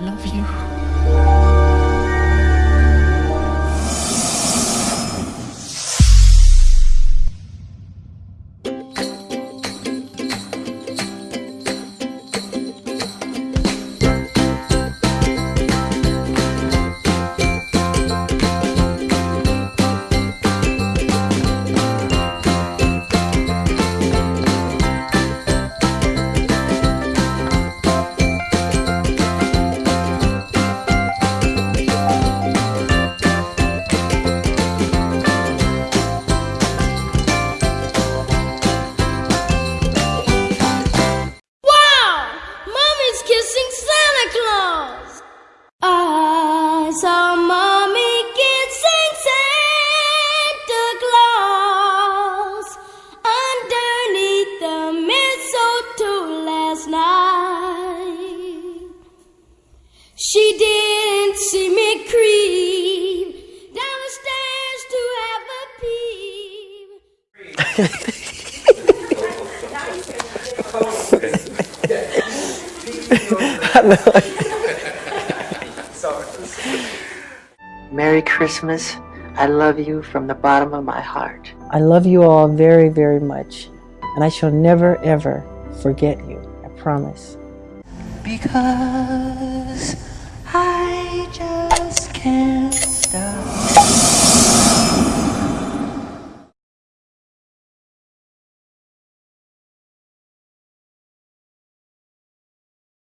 love you. She didn't see me creep down the stairs to have a peep. Merry Christmas. I love you from the bottom of my heart. I love you all very, very much, and I shall never, ever forget you. I promise. Because Stop